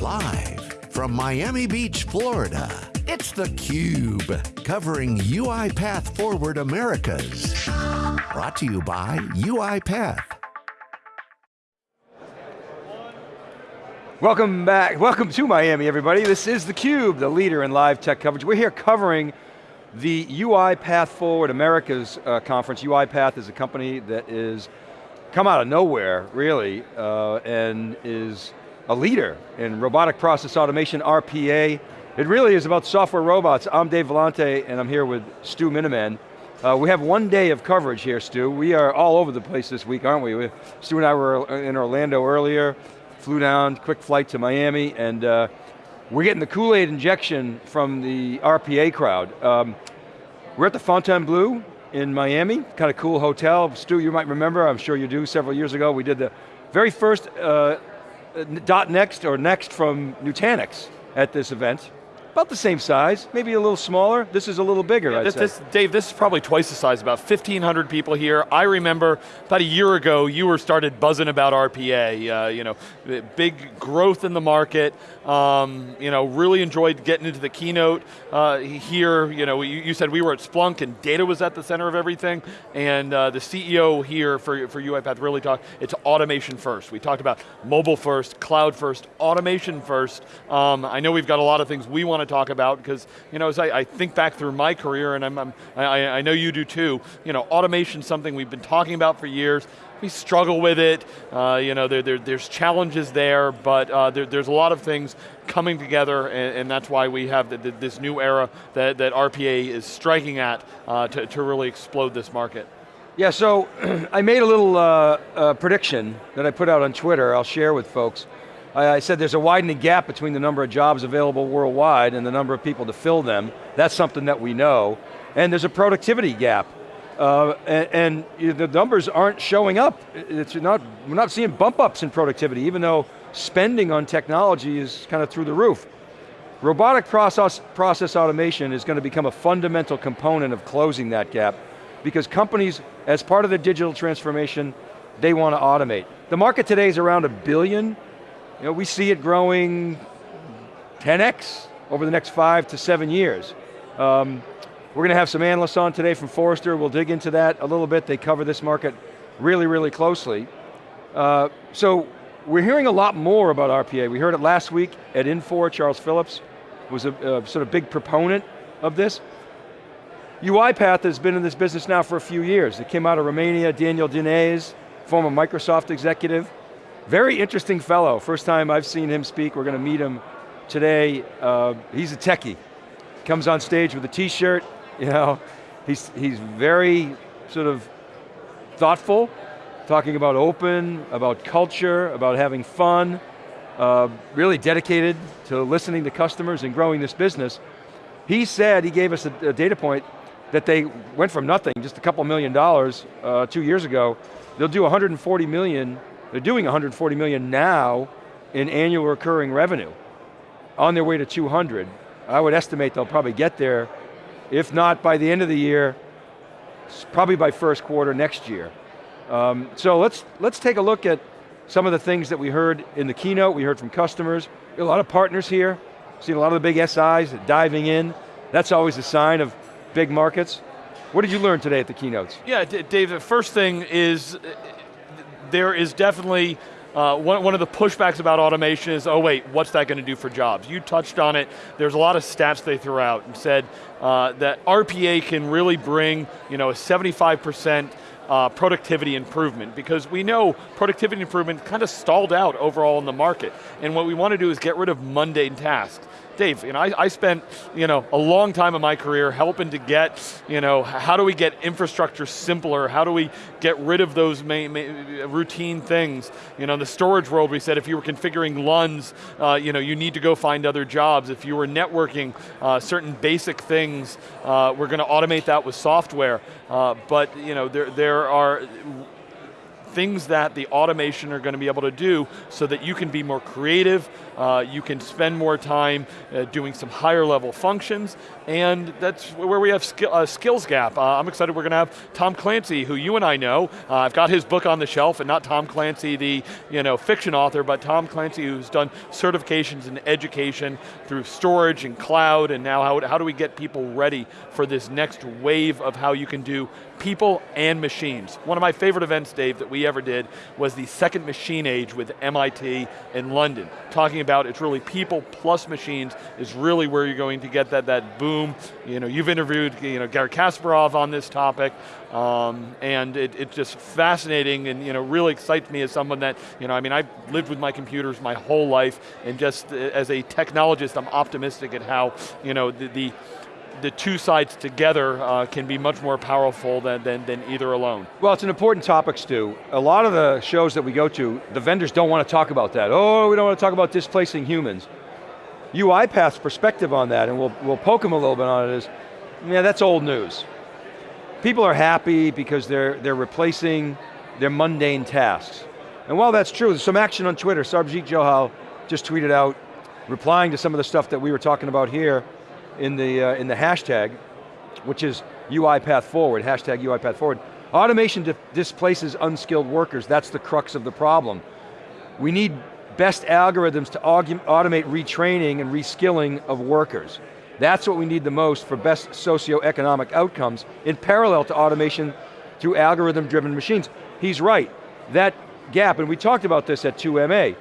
Live from Miami Beach, Florida, it's theCUBE, covering UiPath Forward Americas. Brought to you by UiPath. Welcome back, welcome to Miami everybody. This is theCUBE, the leader in live tech coverage. We're here covering the UiPath Forward Americas uh, conference. UiPath is a company that is come out of nowhere, really, uh, and is a leader in robotic process automation, RPA. It really is about software robots. I'm Dave Vellante, and I'm here with Stu Miniman. Uh, we have one day of coverage here, Stu. We are all over the place this week, aren't we? we Stu and I were in Orlando earlier, flew down, quick flight to Miami, and uh, we're getting the Kool-Aid injection from the RPA crowd. Um, we're at the Fontainebleau in Miami, kind of cool hotel. Stu, you might remember, I'm sure you do, several years ago, we did the very first uh, Uh, dot next or next from Nutanix at this event about the same size, maybe a little smaller. This is a little bigger, yeah, this, this, Dave, this is probably twice the size, about 1,500 people here. I remember about a year ago, you were started buzzing about RPA, uh, you know, big growth in the market, um, you know, really enjoyed getting into the keynote uh, here, you know, you, you, said we were at Splunk and data was at the center of everything, and uh, the CEO here for, for UiPath really talked, it's automation first. We talked about mobile first, cloud first, automation first. Um, I know we've got a lot of things we want want to talk about because, you know, as I, I, think back through my career, and I'm, I'm, I, I know you do too, you know, automation something we've been talking about for years, we struggle with it, uh, you know, there, there, there's challenges there, but uh, there, there's a lot of things coming together, and, and that's why we have the, the, this new era that, that RPA is striking at uh, to, to really explode this market. Yeah, so I made a little uh, uh, prediction that I put out on Twitter, I'll share with folks. I said there's a widening gap between the number of jobs available worldwide and the number of people to fill them. That's something that we know. And there's a productivity gap. Uh, and, and, the numbers aren't showing up. It's not, we're not seeing bump ups in productivity, even though spending on technology is kind of through the roof. Robotic process, process automation is going to become a fundamental component of closing that gap because companies, as part of their digital transformation, they want to automate. The market today is around a billion you know, we see it growing 10x over the next five to seven years. Um, we're going to have some analysts on today from Forrester. We'll dig into that a little bit. They cover this market really, really closely. Uh, so we're hearing a lot more about RPA. We heard it last week at Infor. Charles Phillips was a, a sort of big proponent of this. UiPath has been in this business now for a few years. It came out of Romania, Daniel Dines, former Microsoft executive, very interesting fellow. First time I've seen him speak. We're going to meet him today. Uh, he's a techie. Comes on stage with a t-shirt, you know. He's, he's very sort of thoughtful, talking about open, about culture, about having fun, uh, really dedicated to listening to customers and growing this business. He said, he gave us a, a data point, that they went from nothing, just a couple million dollars uh, two years ago, they'll do 140 million they're doing 140 million now in annual recurring revenue, on their way to 200. I would estimate they'll probably get there, if not by the end of the year, probably by first quarter next year. Um, so let's, let's take a look at some of the things that we heard in the keynote, we heard from customers, a lot of partners here, seen a lot of the big SIs diving in. That's always a sign of big markets. What did you learn today at the keynotes? Yeah, Dave, the first thing is there is definitely uh, one, one of the pushbacks about automation is, oh wait, what's that going to do for jobs? You touched on it, there's a lot of stats they threw out and said uh, that RPA can really bring you know, a 75% uh, productivity improvement because we know productivity improvement kind of stalled out overall in the market. And what we want to do is get rid of mundane tasks. Dave, you know, I, I spent you know, a long time in my career helping to get, you know, how do we get infrastructure simpler? How do we get rid of those main routine things? You know, in the storage world, we said if you were configuring LUNs, uh, you know, you need to go find other jobs. If you were networking uh, certain basic things, uh, we're going to automate that with software. Uh, but you know, there, there are things that the automation are going to be able to do so that you can be more creative, uh, you can spend more time uh, doing some higher level functions, and that's where we have skill, uh, skills gap. Uh, I'm excited we're going to have Tom Clancy, who you and I know. Uh, I've got his book on the shelf, and not Tom Clancy, the you know fiction author, but Tom Clancy, who's done certifications in education through storage and cloud, and now how, how do we get people ready for this next wave of how you can do people and machines. One of my favorite events, Dave, that we ever did was the second machine age with MIT in London. Talking about it's really people plus machines is really where you're going to get that, that boom. You know, you've interviewed you know, Gary Kasparov on this topic, um, and it, it's just fascinating and you know, really excites me as someone that, you know, I mean, I've lived with my computers my whole life, and just uh, as a technologist, I'm optimistic at how, you know, the, the the two sides together uh, can be much more powerful than, than, than, either alone. Well, it's an important topic, Stu. A lot of the shows that we go to, the vendors don't want to talk about that. Oh, we don't want to talk about displacing humans. UiPath's perspective on that, and we'll, we'll poke them a little bit on it, is, yeah, that's old news. People are happy because they're, they're replacing their mundane tasks. And while that's true, there's some action on Twitter. Sarbjeet Johal just tweeted out, replying to some of the stuff that we were talking about here, in the, uh, in the hashtag, which is UiPath Forward, hashtag UiPath Forward. Automation displaces unskilled workers, that's the crux of the problem. We need best algorithms to automate retraining and reskilling of workers. That's what we need the most for best socioeconomic outcomes in parallel to automation through algorithm-driven machines. He's right, that gap, and we talked about this at 2MA,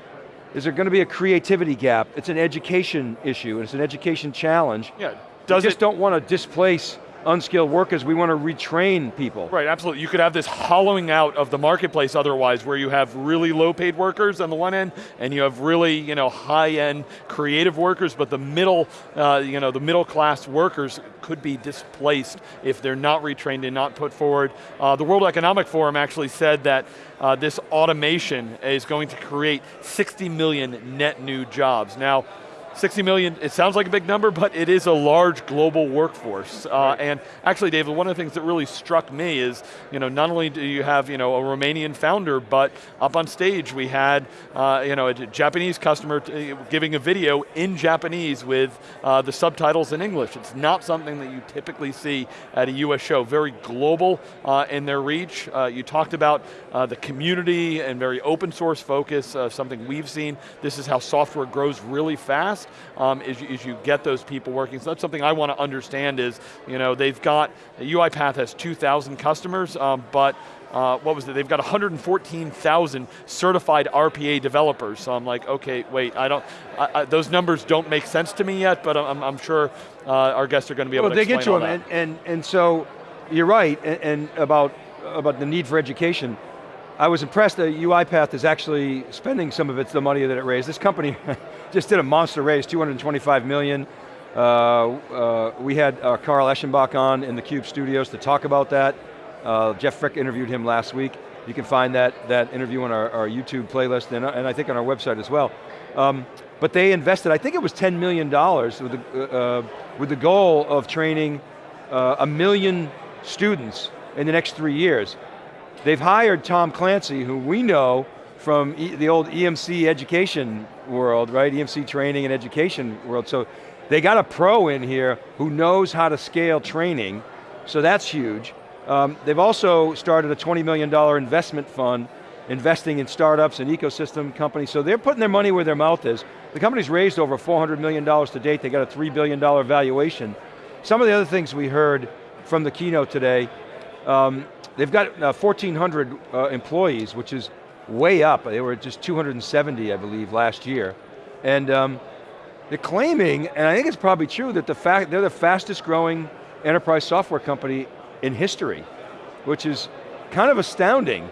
is there going to be a creativity gap? It's an education issue, and it's an education challenge. Yeah, does we just it, don't want to displace unskilled workers, we want to retrain people. Right, absolutely. You could have this hollowing out of the marketplace otherwise where you have really low paid workers on the one end and you have really you know, high end creative workers, but the middle, uh, you know, the middle class workers could be displaced if they're not retrained and not put forward. Uh, the World Economic Forum actually said that uh, this automation is going to create 60 million net new jobs. Now, 60 million, it sounds like a big number, but it is a large global workforce. Uh, right. And actually, David, one of the things that really struck me is, you know, not only do you have, you know, a Romanian founder, but up on stage we had, uh, you know, a Japanese customer giving a video in Japanese with uh, the subtitles in English. It's not something that you typically see at a US show. Very global uh, in their reach. Uh, you talked about uh, the community and very open source focus, something we've seen. This is how software grows really fast um, is, is, you get those people working. So that's something I want to understand is, you know, they've got, UiPath has 2,000 customers, um, but uh, what was it, they've got 114,000 certified RPA developers. So I'm like, okay, wait, I don't, I, I, those numbers don't make sense to me yet, but I'm, I'm sure uh, our guests are going to be able well, to explain they get to them, and, and, and so, you're right, and, and about, about the need for education. I was impressed that UiPath is actually spending some of its the money that it raised. This company just did a monster raise, 225 million. Uh, uh, we had uh, Carl Eschenbach on in the CUBE studios to talk about that. Uh, Jeff Frick interviewed him last week. You can find that, that interview on our, our YouTube playlist and, and, I think on our website as well. Um, but they invested, I think it was $10 million with the, uh, with the goal of training uh, a million students in the next three years. They've hired Tom Clancy, who we know from e the old EMC education world, right? EMC training and education world. So they got a pro in here who knows how to scale training, so that's huge. Um, they've also started a $20 million investment fund investing in startups and ecosystem companies, so they're putting their money where their mouth is. The company's raised over $400 million to date, they got a $3 billion valuation. Some of the other things we heard from the keynote today, um, They've got uh, 1,400 uh, employees, which is way up. They were just 270, I believe, last year. And um, they're claiming, and I think it's probably true, that the fact they're the fastest growing enterprise software company in history, which is kind of astounding.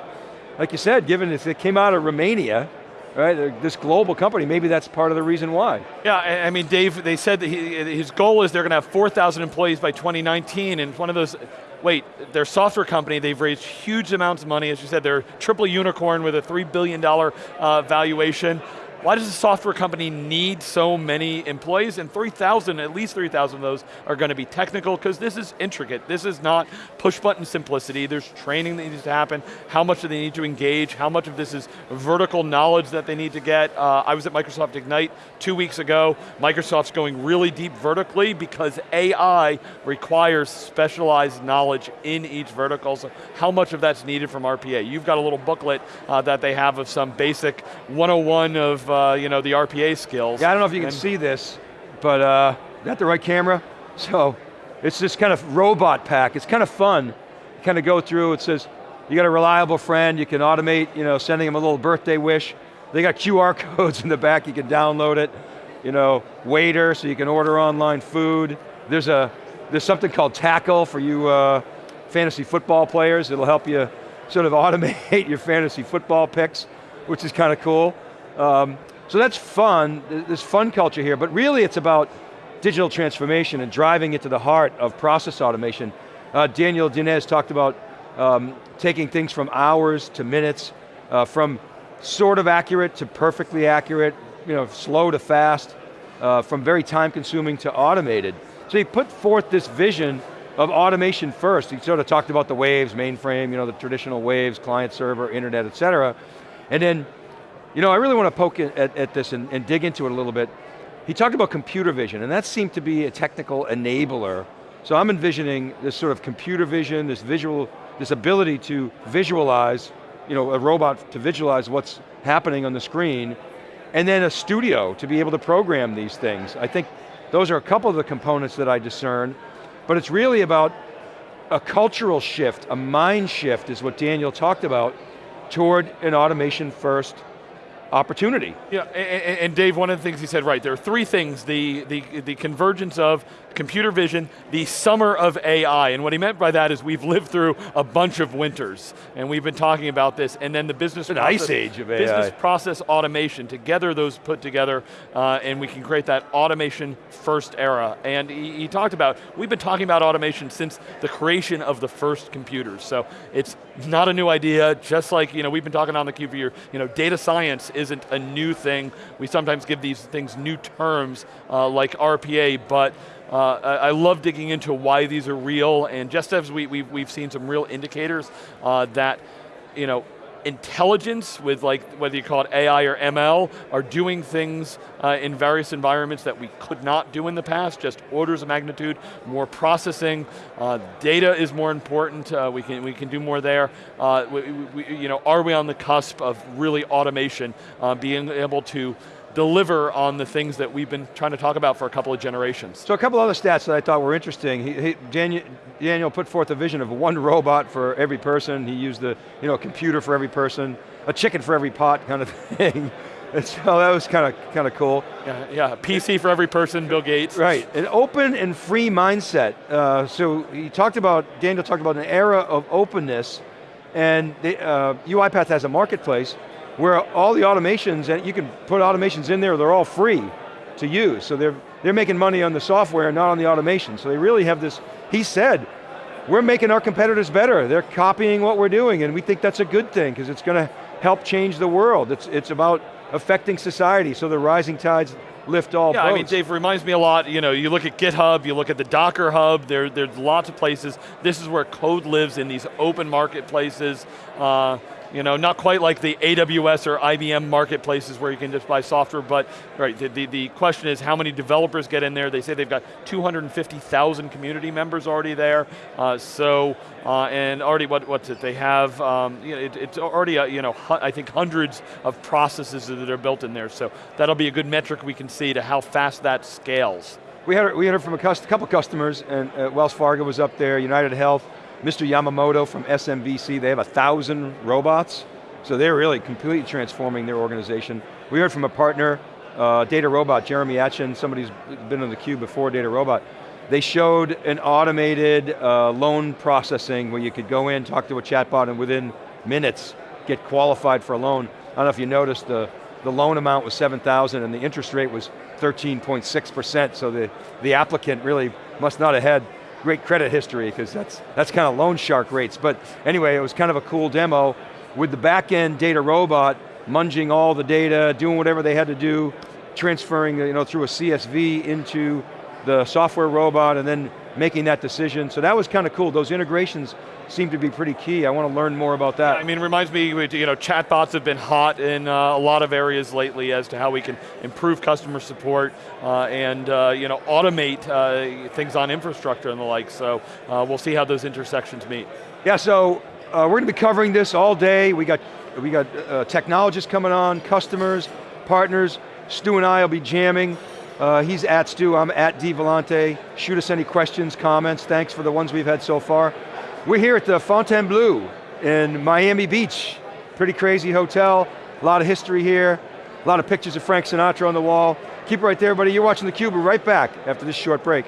Like you said, given if it came out of Romania, right, this global company, maybe that's part of the reason why. Yeah, I mean, Dave, they said that he, his goal is they're going to have 4,000 employees by 2019, and one of those wait, their software company, they've raised huge amounts of money, as you said, they're triple unicorn with a $3 billion uh, valuation. Why does a software company need so many employees? And 3,000, at least 3,000 of those are going to be technical because this is intricate. This is not push button simplicity. There's training that needs to happen. How much do they need to engage? How much of this is vertical knowledge that they need to get? Uh, I was at Microsoft Ignite two weeks ago. Microsoft's going really deep vertically because AI requires specialized knowledge in each vertical. So how much of that's needed from RPA? You've got a little booklet uh, that they have of some basic 101 of uh, you know, the RPA skills. Yeah, I don't know if you can see this, but uh, is that the right camera? So, it's this kind of robot pack. It's kind of fun. You kind of go through, it says, you got a reliable friend, you can automate, you know, sending them a little birthday wish. They got QR codes in the back, you can download it. You know, waiter, so you can order online food. There's a, there's something called Tackle for you uh, fantasy football players. It'll help you sort of automate your fantasy football picks, which is kind of cool. Um, so that's fun, there's fun culture here, but really it's about digital transformation and driving it to the heart of process automation. Uh, Daniel Dines talked about um, taking things from hours to minutes, uh, from sort of accurate to perfectly accurate, you know, slow to fast, uh, from very time consuming to automated. So he put forth this vision of automation first. He sort of talked about the waves, mainframe, you know, the traditional waves, client server, internet, et cetera. And then you know, I really want to poke at, at this and, and dig into it a little bit. He talked about computer vision, and that seemed to be a technical enabler. So I'm envisioning this sort of computer vision, this visual, this ability to visualize, you know, a robot to visualize what's happening on the screen, and then a studio to be able to program these things. I think those are a couple of the components that I discern, but it's really about a cultural shift, a mind shift is what Daniel talked about, toward an automation first opportunity. Yeah, and, and, Dave, one of the things he said, right, there are three things, the, the, the convergence of computer vision, the summer of AI, and what he meant by that is we've lived through a bunch of winters, and we've been talking about this, and then the business An process, ice age of AI. Business process automation, together those put together, uh, and we can create that automation first era. And he, he talked about, we've been talking about automation since the creation of the first computers, so it's not a new idea, just like you know, we've been talking on the cube for years, you know, data science isn't a new thing. We sometimes give these things new terms, uh, like RPA, but uh, I, love digging into why these are real, and just as we, we've, we've seen some real indicators uh, that, you know, intelligence with like, whether you call it AI or ML, are doing things uh, in various environments that we could not do in the past, just orders of magnitude, more processing, uh, data is more important, uh, we, can, we can do more there. Uh, we, we, you know, are we on the cusp of really automation, uh, being able to deliver on the things that we've been trying to talk about for a couple of generations. So a couple other stats that I thought were interesting. He, he, Daniel, Daniel put forth a vision of one robot for every person. He used the you know, computer for every person, a chicken for every pot kind of thing. And so that was kind of kind of cool. Yeah, yeah, PC for every person, Bill Gates. Right, an open and free mindset. Uh, so he talked about, Daniel talked about an era of openness, and the, uh, UiPath has a marketplace where all the automations, and you can put automations in there, they're all free to use. So they're, they're making money on the software, not on the automation. So they really have this, he said, we're making our competitors better. They're copying what we're doing, and we think that's a good thing, because it's going to help change the world. It's, it's about affecting society, so the rising tides lift all yeah, boats. I mean, Dave, reminds me a lot, you know, you look at GitHub, you look at the Docker Hub, there, there's lots of places. This is where code lives in these open marketplaces. Uh, you know, not quite like the AWS or IBM marketplaces where you can just buy software, but right, the, the, the question is how many developers get in there. They say they've got 250,000 community members already there. Uh, so, uh, and already what, what's it, they have, um, you know, it, it's already, uh, you know, I think hundreds of processes that are built in there. So that'll be a good metric we can see to how fast that scales. We had, we heard from a couple customers, and uh, Wells Fargo was up there, United Health, Mr. Yamamoto from SMBC, they have a thousand robots, so they're really completely transforming their organization. We heard from a partner, uh, DataRobot, Jeremy Achin, somebody who's been on the cube before DataRobot. They showed an automated uh, loan processing where you could go in, talk to a chatbot, and within minutes get qualified for a loan. I don't know if you noticed, the, the loan amount was 7,000 and the interest rate was 13.6%, so the, the applicant really must not have had great credit history because that's, that's kind of loan shark rates. But anyway, it was kind of a cool demo with the back end DataRobot munging all the data, doing whatever they had to do, transferring you know, through a CSV into the software robot and then making that decision. So that was kind of cool. Those integrations seem to be pretty key. I want to learn more about that. I mean, it reminds me, you know, chatbots have been hot in uh, a lot of areas lately as to how we can improve customer support uh, and, uh, you know, automate uh, things on infrastructure and the like. So uh, we'll see how those intersections meet. Yeah, so uh, we're going to be covering this all day. We got, we got technologists coming on, customers, partners. Stu and I will be jamming. Uh, he's at Stu, I'm at D Vellante. Shoot us any questions, comments. Thanks for the ones we've had so far. We're here at the Fontainebleau in Miami Beach. Pretty crazy hotel, a lot of history here, a lot of pictures of Frank Sinatra on the wall. Keep it right there, buddy. You're watching theCUBE, we're right back after this short break.